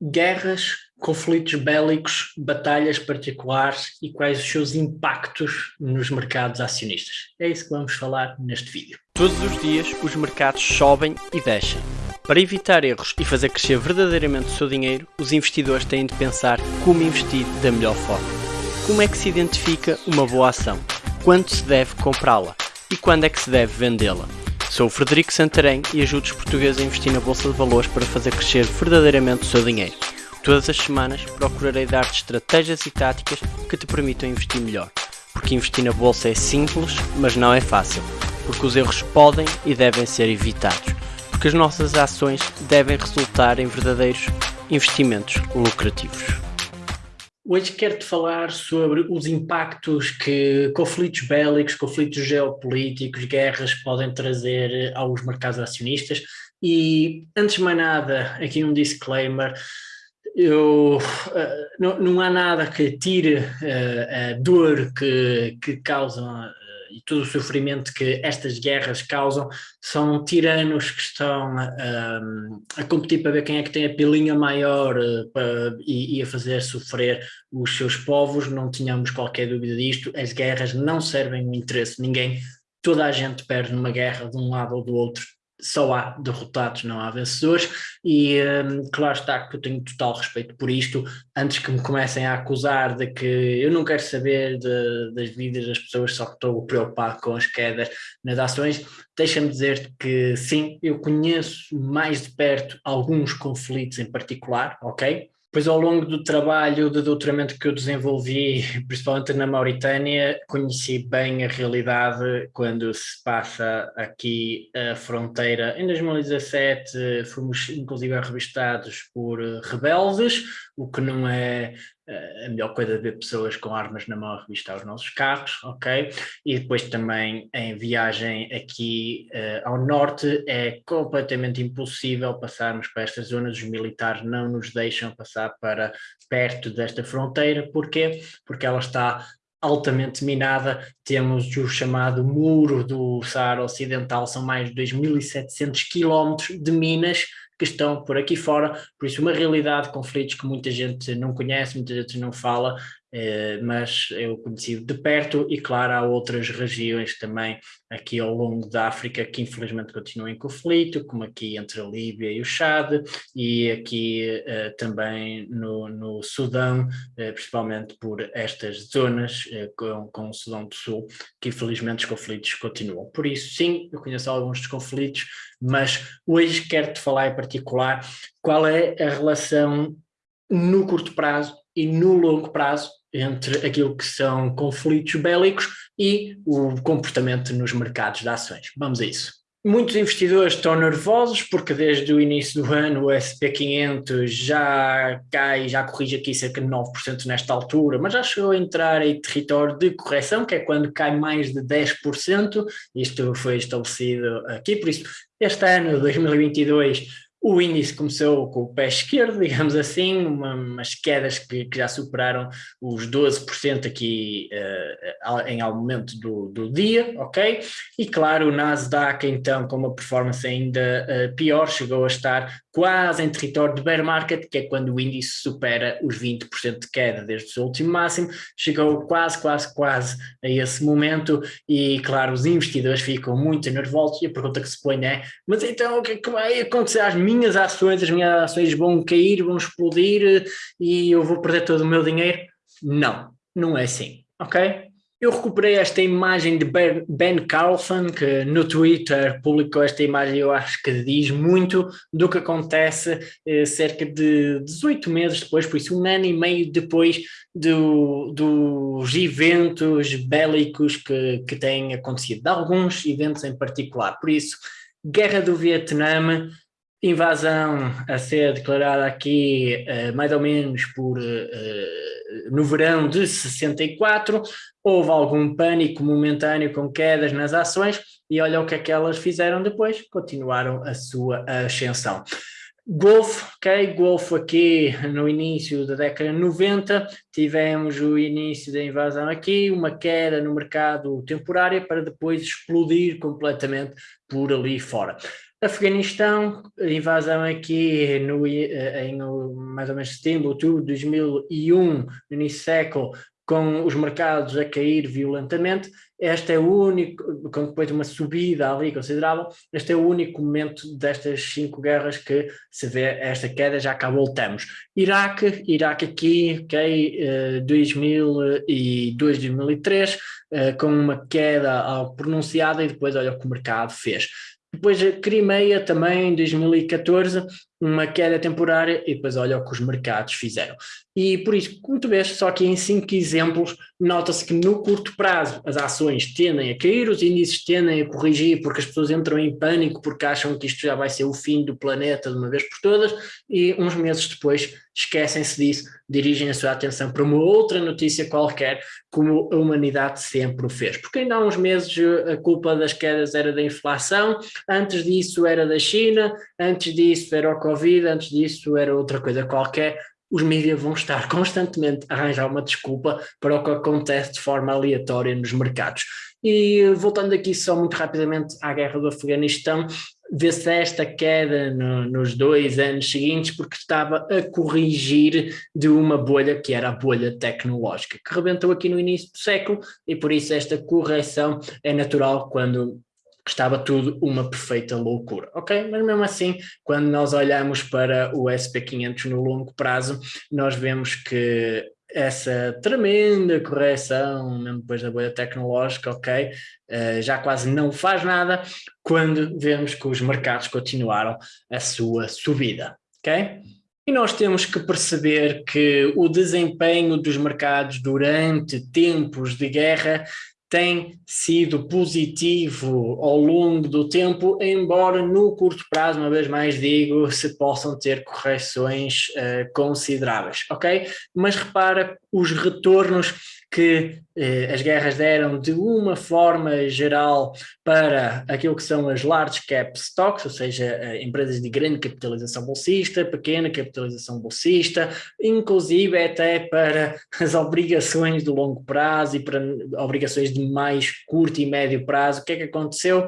guerras, conflitos bélicos, batalhas particulares e quais os seus impactos nos mercados acionistas. É isso que vamos falar neste vídeo. Todos os dias os mercados sobem e descem. Para evitar erros e fazer crescer verdadeiramente o seu dinheiro, os investidores têm de pensar como investir da melhor forma. Como é que se identifica uma boa ação? Quando se deve comprá-la? E quando é que se deve vendê-la? Sou o Frederico Santarém e ajudo os portugueses a investir na Bolsa de Valores para fazer crescer verdadeiramente o seu dinheiro. Todas as semanas procurarei dar-te estratégias e táticas que te permitam investir melhor. Porque investir na Bolsa é simples, mas não é fácil. Porque os erros podem e devem ser evitados. Porque as nossas ações devem resultar em verdadeiros investimentos lucrativos. Hoje quero-te falar sobre os impactos que conflitos bélicos, conflitos geopolíticos, guerras podem trazer aos mercados acionistas. E, antes de mais nada, aqui um disclaimer, eu, uh, não, não, há nada que tire uh, a dor que, que causam e todo o sofrimento que estas guerras causam, são tiranos que estão um, a competir para ver quem é que tem a pilinha maior uh, para, e, e, a fazer sofrer os seus povos, não tínhamos qualquer dúvida disto, as guerras não servem o interesse de ninguém, toda a gente perde numa guerra de um lado ou do outro, só há derrotados, não há vencedores, e um, claro está que eu tenho total respeito por isto, antes que me comecem a acusar de que eu não quero saber de, das vidas das pessoas, só que estou preocupado com as quedas nas ações, deixa-me dizer que sim, eu conheço mais de perto alguns conflitos em particular, ok? Pois ao longo do trabalho de doutoramento que eu desenvolvi, principalmente na Mauritânia, conheci bem a realidade quando se passa aqui a fronteira. Em 2017 fomos inclusive revistados por rebeldes, o que não é a melhor coisa de ver pessoas com armas na mão a revistar os nossos carros, ok? E depois também em viagem aqui uh, ao norte é completamente impossível passarmos para estas zonas, os militares não nos deixam passar para perto desta fronteira, porquê? Porque ela está altamente minada, temos o chamado muro do Saara Ocidental, são mais de 2.700 quilómetros de minas que estão por aqui fora, por isso uma realidade, conflitos que muita gente não conhece, muita gente não fala, mas eu conheci de perto e claro há outras regiões também aqui ao longo da África que infelizmente continuam em conflito, como aqui entre a Líbia e o Chad e aqui uh, também no, no Sudão, uh, principalmente por estas zonas com, com o Sudão do Sul, que infelizmente os conflitos continuam. Por isso sim, eu conheço alguns dos conflitos, mas hoje quero-te falar em particular qual é a relação no curto prazo e no longo prazo entre aquilo que são conflitos bélicos e o comportamento nos mercados de ações. Vamos a isso. Muitos investidores estão nervosos porque desde o início do ano o SP500 já cai, já corrige aqui cerca de 9% nesta altura, mas já chegou a entrar em território de correção, que é quando cai mais de 10%, isto foi estabelecido aqui, por isso este ano, 2022, o índice começou com o pé esquerdo, digamos assim, uma, umas quedas que, que, já superaram os 12% aqui uh, em algum momento do, do, dia, ok? E claro, o Nasdaq então com uma performance ainda uh, pior, chegou a estar quase em território de bear market, que é quando o índice supera os 20% de queda desde o seu último máximo, chegou quase, quase, quase a esse momento e claro, os investidores ficam muito nervosos e a pergunta que se põe é, mas então o que é que vai acontecer às minhas ações? As minhas ações vão cair, vão explodir e eu vou perder todo o meu dinheiro? Não, não é assim, ok? Eu recuperei esta imagem de Ben Carlson, que no Twitter publicou esta imagem, eu acho que diz muito do que acontece eh, cerca de 18 meses depois, por isso um ano e meio depois do, dos eventos bélicos que, que têm acontecido, de alguns eventos em particular. Por isso, Guerra do Vietnã, invasão a ser declarada aqui uh, mais ou menos por uh, no verão de 64, houve algum pânico momentâneo com quedas nas ações e olha o que é elas fizeram depois, continuaram a sua ascensão. Golfo, ok, Golfo aqui no início da década de 90, tivemos o início da invasão aqui, uma queda no mercado temporária para depois explodir completamente por ali fora. Afeganistão, invasão aqui no, em mais ou menos setembro, outubro de 2001, no início século, com os mercados a cair violentamente, este é o único, com depois de uma subida ali considerável, este é o único momento destas cinco guerras que se vê esta queda, já cá voltamos. Iraque, Iraque aqui, ok, 2002, 2003, com uma queda pronunciada e depois olha o que o mercado fez. Depois a Crimeia também em 2014, uma queda temporária e depois olha o que os mercados fizeram. E por isso, como tu vês, só aqui em cinco exemplos, nota-se que no curto prazo as ações tendem a cair, os índices tendem a corrigir porque as pessoas entram em pânico porque acham que isto já vai ser o fim do planeta de uma vez por todas e uns meses depois esquecem-se disso, dirigem a sua atenção para uma outra notícia qualquer, como a humanidade sempre o fez. Porque ainda há uns meses a culpa das quedas era da inflação, antes disso era da China, antes disso era o Covid, antes disso era outra coisa qualquer, os mídias vão estar constantemente a arranjar uma desculpa para o que acontece de forma aleatória nos mercados. E voltando aqui só muito rapidamente à guerra do Afeganistão, vê-se esta queda no, nos dois anos seguintes porque estava a corrigir de uma bolha que era a bolha tecnológica, que rebentou aqui no início do século e por isso esta correção é natural quando estava tudo uma perfeita loucura, ok? Mas mesmo assim, quando nós olhamos para o SP500 no longo prazo, nós vemos que essa tremenda correção, mesmo depois da bolha tecnológica, ok, uh, já quase não faz nada, quando vemos que os mercados continuaram a sua subida, ok? E nós temos que perceber que o desempenho dos mercados durante tempos de guerra tem sido positivo ao longo do tempo, embora no curto prazo, uma vez mais digo, se possam ter correções uh, consideráveis, ok? Mas repara os retornos que eh, as guerras deram de uma forma geral para aquilo que são as large cap stocks, ou seja, eh, empresas de grande capitalização bolsista, pequena capitalização bolsista, inclusive até para as obrigações de longo prazo e para obrigações de mais curto e médio prazo. O que é que aconteceu?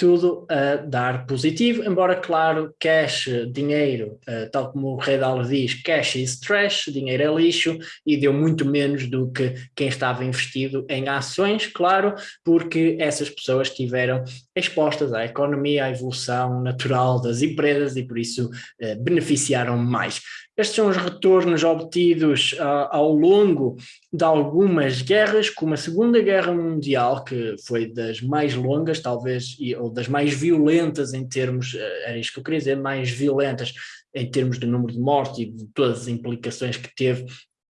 Tudo a dar positivo, embora claro, cash, dinheiro, uh, tal como o Redal diz, cash is trash, dinheiro é lixo, e deu muito menos do que quem estava investido em ações, claro, porque essas pessoas estiveram expostas à economia, à evolução natural das empresas e por isso uh, beneficiaram mais. Estes são os retornos obtidos uh, ao longo de algumas guerras, como a Segunda Guerra Mundial, que foi das mais longas, talvez, e, ou das mais violentas em termos, uh, era isto que eu queria dizer, mais violentas em termos de número de mortes e de todas as implicações que teve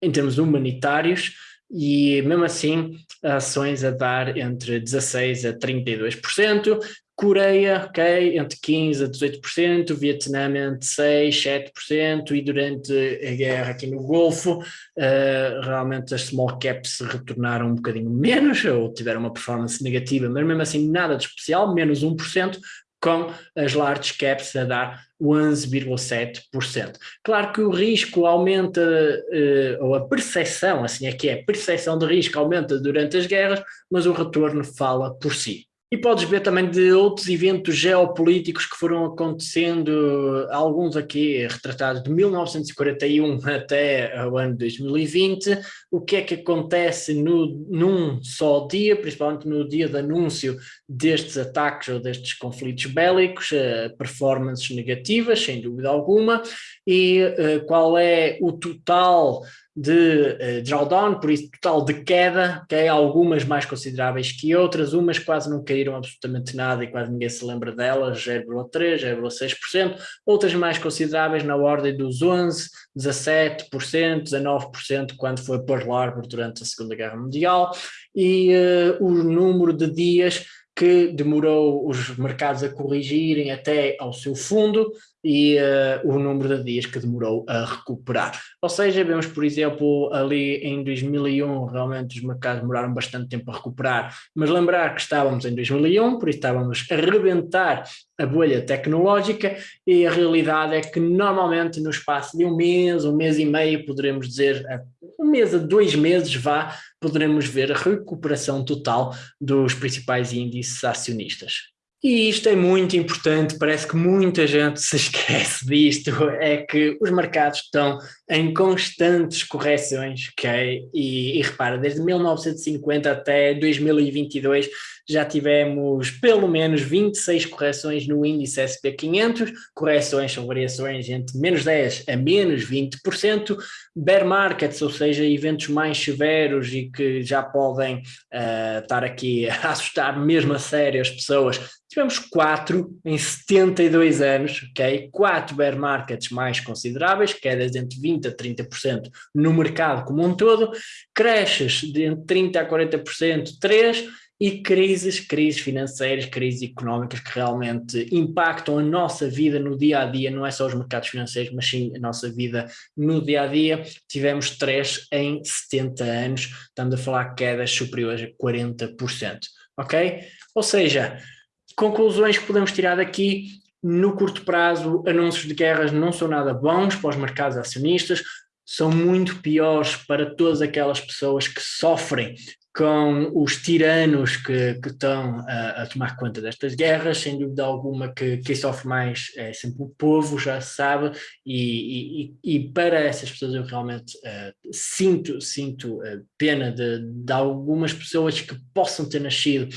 em termos humanitários, e mesmo assim ações a dar entre 16% a 32%, Coreia, ok, entre 15% a 18%, Vietnã entre 6%, 7%, e durante a guerra aqui no Golfo, uh, realmente as small caps retornaram um bocadinho menos, ou tiveram uma performance negativa, mas mesmo assim nada de especial, menos 1%, com as large caps a dar 11,7%. Claro que o risco aumenta, uh, ou a percepção, assim é que é, a percepção de risco aumenta durante as guerras, mas o retorno fala por si. E podes ver também de outros eventos geopolíticos que foram acontecendo, alguns aqui retratados de 1941 até o ano 2020, o que é que acontece no, num só dia, principalmente no dia de anúncio destes ataques ou destes conflitos bélicos, uh, performances negativas, sem dúvida alguma, e uh, qual é o total de uh, drawdown, por isso total de queda, que é algumas mais consideráveis que outras, umas quase não caíram absolutamente nada e quase ninguém se lembra delas, 0,3%, 0,6%, outras mais consideráveis na ordem dos 11%, 17%, 19% quando foi Pearl Harbor durante a Segunda Guerra Mundial, e uh, o número de dias que demorou os mercados a corrigirem até ao seu fundo e uh, o número de dias que demorou a recuperar. Ou seja, vemos, por exemplo, ali em 2001, realmente os mercados demoraram bastante tempo a recuperar, mas lembrar que estávamos em 2001, por isso estávamos a rebentar a bolha tecnológica e a realidade é que normalmente no espaço de um mês, um mês e meio, poderemos dizer, um mês a dois meses vá, poderemos ver a recuperação total dos principais índices acionistas. E isto é muito importante, parece que muita gente se esquece disto, é que os mercados estão em constantes correções, ok? E, e repara, desde 1950 até 2022 já tivemos pelo menos 26 correções no índice SP500, correções são variações entre menos 10 a menos 20%, bear markets, ou seja, eventos mais severos e que já podem uh, estar aqui a assustar mesmo a sério as pessoas, tivemos quatro em 72 anos, ok? Quatro bear markets mais consideráveis, quedas entre 20% a 30% no mercado como um todo, creches de entre 30% a 40%, três, e crises, crises financeiras, crises económicas que realmente impactam a nossa vida no dia a dia, não é só os mercados financeiros, mas sim a nossa vida no dia a dia. Tivemos três em 70 anos, estamos a falar quedas superiores a 40%, ok? Ou seja, conclusões que podemos tirar daqui, no curto prazo, anúncios de guerras não são nada bons para os mercados acionistas, são muito piores para todas aquelas pessoas que sofrem com os tiranos que, que estão a, a, tomar conta destas guerras, sem dúvida alguma que quem sofre mais é sempre o povo, já se sabe, e, e, e para essas pessoas eu realmente uh, sinto, sinto uh, pena de, de algumas pessoas que possam ter nascido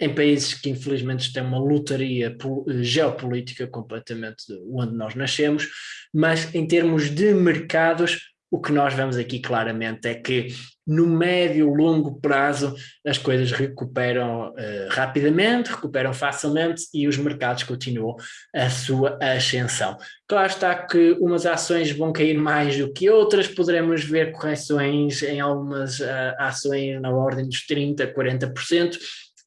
em países que infelizmente têm uma lutaria geopolítica completamente onde nós nascemos, mas em termos de mercados o que nós vemos aqui claramente é que no médio longo prazo as coisas recuperam uh, rapidamente, recuperam facilmente e os mercados continuam a sua ascensão. Claro está que umas ações vão cair mais do que outras, poderemos ver correções em algumas uh, ações na ordem dos 30%, 40%,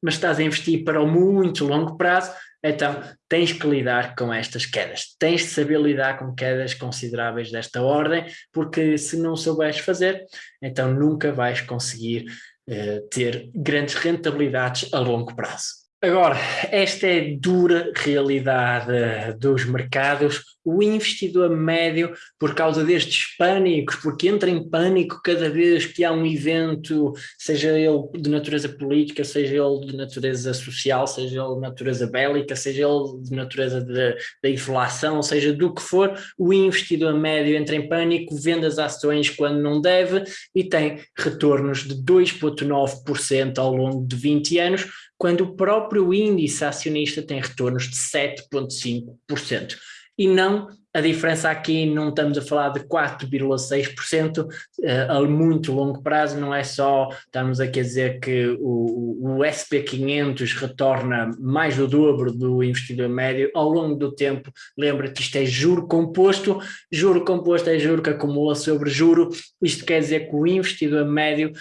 mas estás a investir para o muito longo prazo, então, tens que lidar com estas quedas, tens de saber lidar com quedas consideráveis desta ordem, porque se não souberes fazer, então nunca vais conseguir uh, ter grandes rentabilidades a longo prazo. Agora, esta é a dura realidade dos mercados. O investidor médio, por causa destes pânicos, porque entra em pânico cada vez que há um evento, seja ele de natureza política, seja ele de natureza social, seja ele de natureza bélica, seja ele de natureza da inflação, seja do que for, o investidor médio entra em pânico, vende as ações quando não deve e tem retornos de 2,9% ao longo de 20 anos, quando o próprio índice acionista tem retornos de 7,5%. E não, a diferença aqui não estamos a falar de 4,6% uh, eh, a muito longo prazo, não é só, estamos aqui a dizer que o, o SP500 retorna mais do dobro do investidor médio ao longo do tempo, lembra que isto é juro composto, juro composto é juro que acumula sobre juro, isto quer dizer que o investidor médio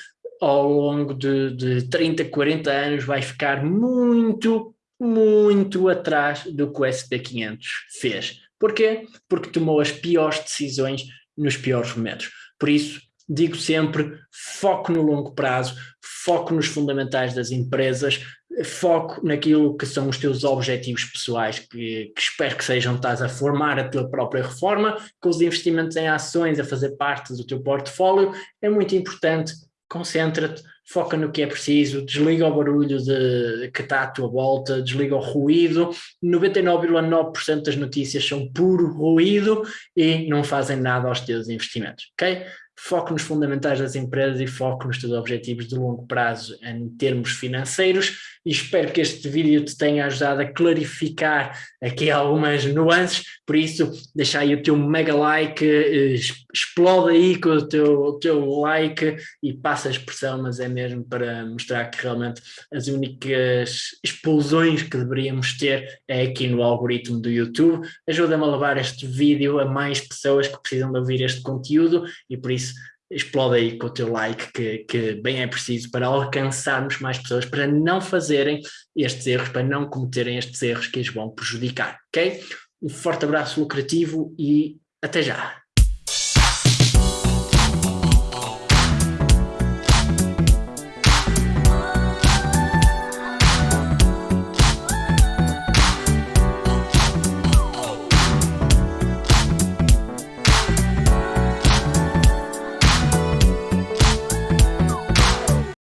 ao longo de, de 30, 40 anos vai ficar muito, muito atrás do que o SP500 fez. Porquê? Porque tomou as piores decisões nos piores momentos. Por isso, digo sempre, foco no longo prazo, foco nos fundamentais das empresas, foco naquilo que são os teus objetivos pessoais, que, que espero que sejam, estás a formar a tua própria reforma, com os investimentos em ações a fazer parte do teu portfólio, é muito importante concentra-te, foca no que é preciso, desliga o barulho de, que está à tua volta, desliga o ruído, 99,9% das notícias são puro ruído e não fazem nada aos teus investimentos, ok? foco nos fundamentais das empresas e foco nos teus objetivos de longo prazo em termos financeiros e espero que este vídeo te tenha ajudado a clarificar aqui algumas nuances, por isso deixa aí o teu mega like, eh, explode aí com o teu, o teu like e passa a expressão, mas é mesmo para mostrar que realmente as únicas explosões que deveríamos ter é aqui no algoritmo do YouTube, ajuda-me a levar este vídeo a mais pessoas que precisam de ouvir este conteúdo e por isso explode aí com o teu like, que, que bem é preciso para alcançarmos mais pessoas, para não fazerem estes erros, para não cometerem estes erros que os vão prejudicar, ok? Um forte abraço lucrativo e até já!